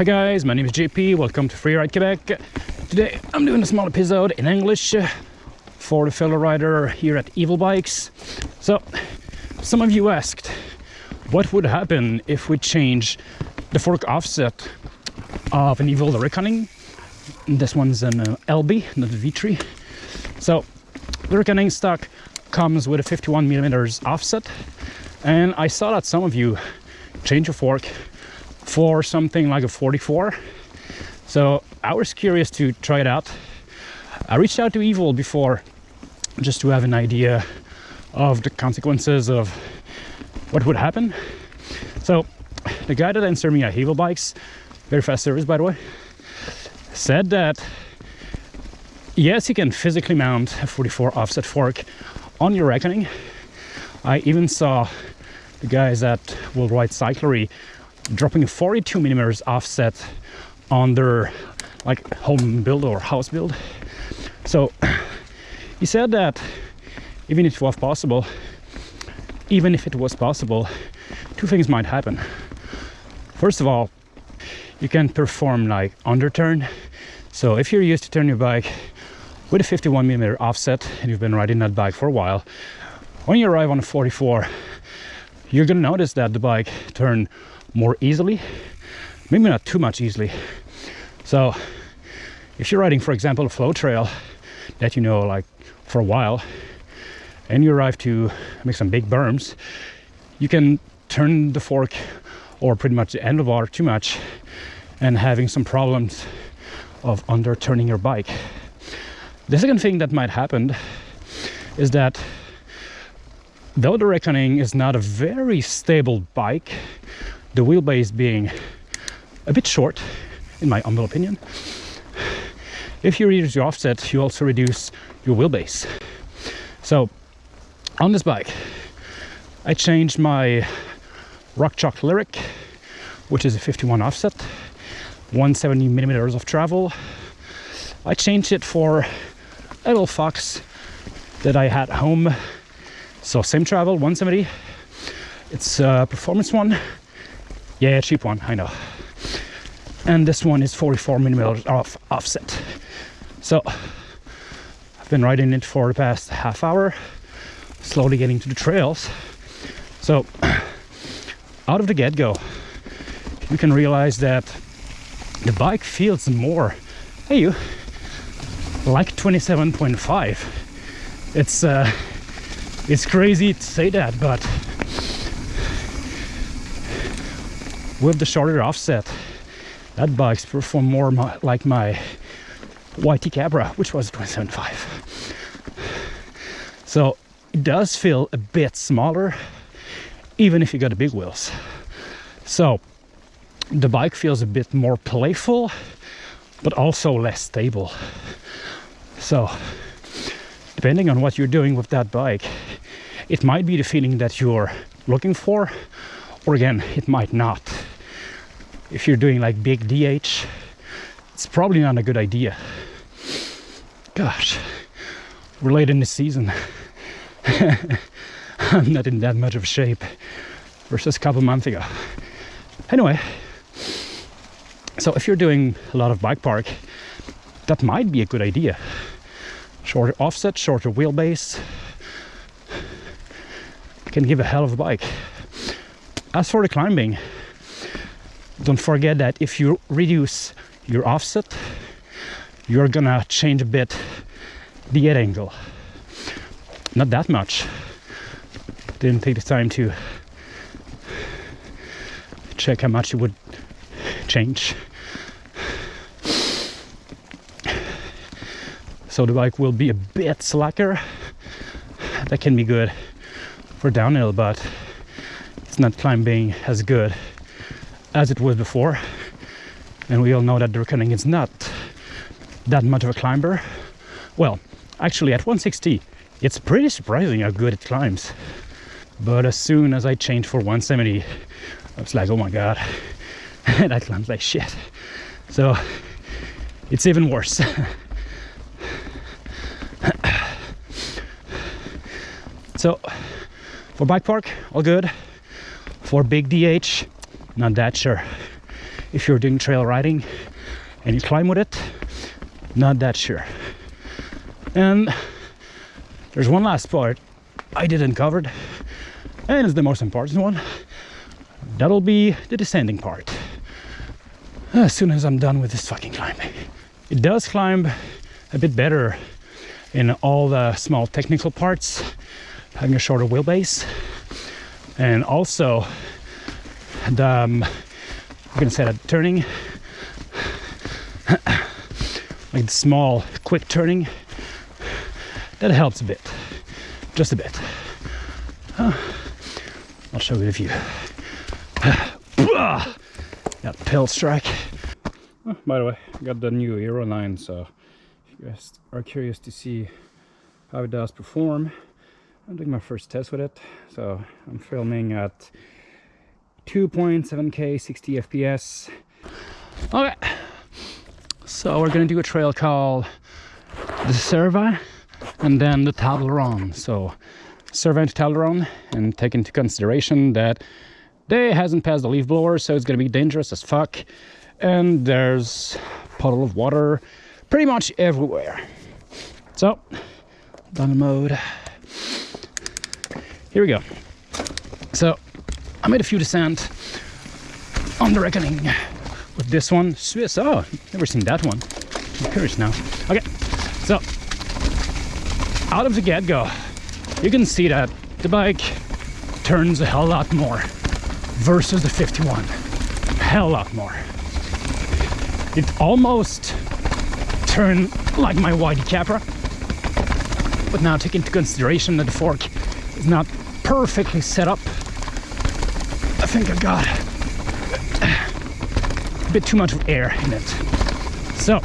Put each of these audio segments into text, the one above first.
Hi guys, my name is JP, welcome to Freeride Quebec. Today I'm doing a small episode in English for the fellow rider here at Evil Bikes. So, some of you asked, what would happen if we change the fork offset of an Evil Reckoning? This one's an uh, LB, not a V3. So, the Reckoning stock comes with a 51 millimeters offset, and I saw that some of you change your fork for something like a 44. So I was curious to try it out. I reached out to Evil before just to have an idea of the consequences of what would happen. So the guy that answered me at Evil Bikes, very fast service by the way, said that yes, you can physically mount a 44 offset fork on your reckoning. I even saw the guys that will ride cyclery dropping a 42 millimeters offset on their like home build or house build. So he said that even if it was possible, even if it was possible, two things might happen. First of all, you can perform like underturn. So if you're used to turn your bike with a 51 millimeter offset and you've been riding that bike for a while, when you arrive on a 44, you're gonna notice that the bike turn more easily maybe not too much easily. So if you're riding for example a flow trail that you know like for a while and you arrive to make some big berms you can turn the fork or pretty much the handlebar too much and having some problems of under turning your bike. The second thing that might happen is that though the reckoning is not a very stable bike the wheelbase being a bit short in my humble opinion. If you reduce your offset you also reduce your wheelbase. So on this bike I changed my RockShox Lyrik which is a 51 offset 170 millimeters of travel. I changed it for a little fox that I had home. So same travel 170 it's a performance one yeah, cheap one, I know. And this one is 44 millimeters off offset. So I've been riding it for the past half hour, slowly getting to the trails. So out of the get-go, you can realize that the bike feels more, hey you, like 27.5. It's uh, it's crazy to say that, but with the shorter offset that bike's perform more my, like my YT Capra which was 27.5 so it does feel a bit smaller even if you got the big wheels. So the bike feels a bit more playful but also less stable. So depending on what you're doing with that bike it might be the feeling that you're looking for or again it might not if you're doing like big DH, it's probably not a good idea. Gosh, we're late in the season. I'm not in that much of shape versus a couple months ago. Anyway, so if you're doing a lot of bike park, that might be a good idea. Shorter offset, shorter wheelbase, can give a hell of a bike. As for the climbing, don't forget that if you reduce your offset you're gonna change a bit the head angle. Not that much. Didn't take the time to check how much it would change. So the bike will be a bit slacker. That can be good for downhill but it's not climbing as good as it was before. And we all know that the reckoning is not that much of a climber. Well actually at 160 it's pretty surprising how good it climbs. But as soon as I changed for 170 I was like oh my god that climbs like shit. So it's even worse. So for bike park all good. For big DH not that sure. If you're doing trail riding and you climb with it not that sure. And there's one last part i didn't cover and it's the most important one. That'll be the descending part. As soon as i'm done with this fucking climb it does climb a bit better in all the small technical parts having a shorter wheelbase and also the um, I'm gonna set that turning. Like small quick turning. That helps a bit. Just a bit. I'll show you the view that pill strike. Oh, by the way I got the new Hero 9 so if you guys are curious to see how it does perform I'm doing my first test with it so I'm filming at 2.7k 60 fps okay. So we're gonna do a trail called the Cervin and then the Toblerone so Cervin to Toblerone and take into consideration that they hasn't passed the leaf blower so it's gonna be dangerous as fuck. And there's puddle of water pretty much everywhere. So done the mode. Here we go. So I made a few descent on the reckoning with this one. Swiss oh never seen that one. I'm curious now. Okay so out of the get-go you can see that the bike turns a hell lot more versus the 51 hell lot more. It almost turned like my YT Capra. But now take into consideration that the fork is not perfectly set up think I've got a bit too much air in it. So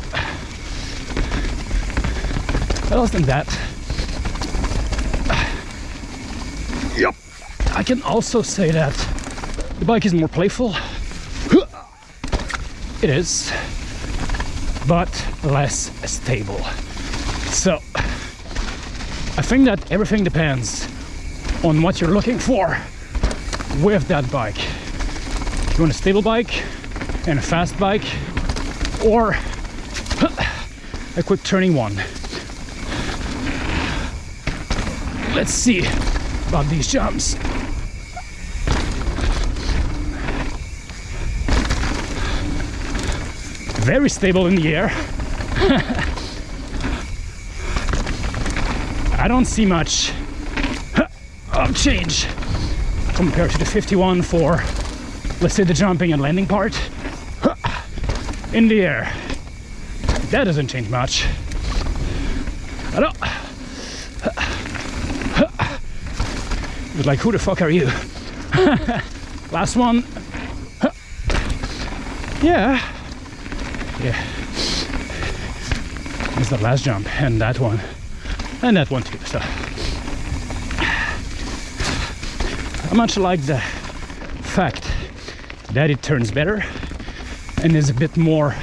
other than that yep I can also say that the bike is more playful. It is but less stable. So I think that everything depends on what you're looking for with that bike. If you want a stable bike and a fast bike or a quick turning one? Let's see about these jumps. Very stable in the air. I don't see much of change compared to the 51 for let's say the jumping and landing part. In the air. That doesn't change much. Don't was like who the fuck are you? Last one. Yeah. Yeah. It's the last jump and that one. And that one too so I much like the fact that it turns better and is a bit more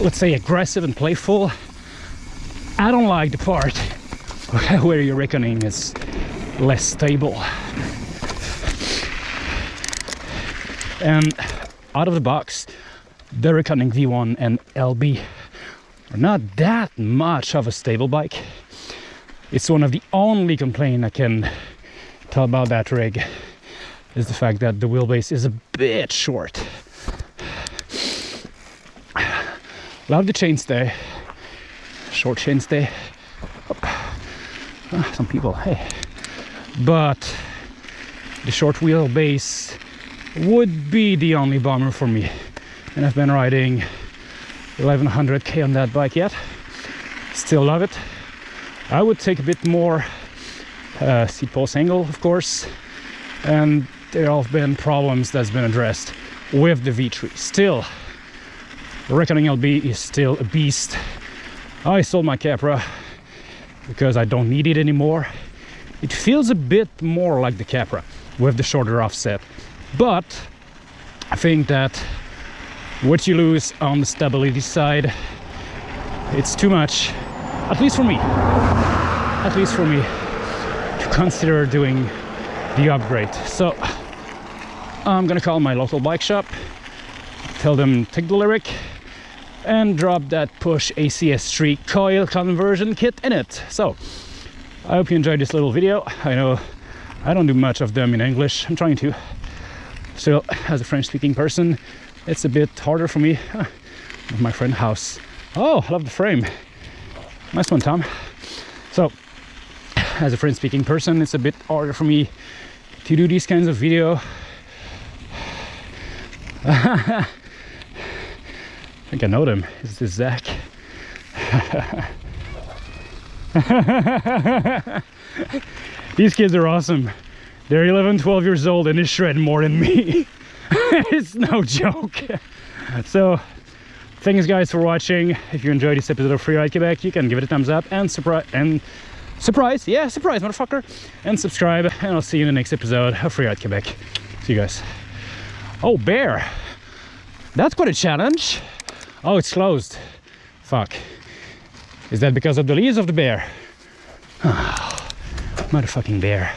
let's say aggressive and playful I don't like the part where your reckoning is less stable. And out of the box the reckoning V1 and LB are not that much of a stable bike. It's one of the only complaint I can tell about that rig is the fact that the wheelbase is a bit short. Love the chainstay, short chainstay. Ah, some people, hey. But the short wheelbase would be the only bummer for me. And I've been riding 1100k on that bike yet. Still love it. I would take a bit more uh, seat post angle of course. And there have been problems that's been addressed with the V3 still Reckoning LB is still a beast. I sold my Capra because I don't need it anymore. It feels a bit more like the Capra with the shorter offset. But I think that what you lose on the stability side it's too much at least for me. At least for me consider doing the upgrade so I'm gonna call my local bike shop tell them take the Lyrik and drop that push ACS3 coil conversion kit in it. So I hope you enjoyed this little video. I know I don't do much of them in English. I'm trying to. Still, as a French speaking person, it's a bit harder for me. My friend house. Oh, I love the frame. Nice one, Tom. So, as a French speaking person, it's a bit harder for me to do these kinds of video. I think I know them. Is this Zach? These kids are awesome. They're 11, 12 years old and they shred more than me. it's no joke. So, thanks guys for watching. If you enjoyed this episode of Free Ride Quebec, you can give it a thumbs up and surprise and surprise, yeah, surprise, motherfucker, and subscribe. And I'll see you in the next episode of Free Ride Quebec. See you guys. Oh, bear. That's quite a challenge. Oh, it's closed. Fuck. Is that because of the leaves of the bear? Ah, motherfucking bear.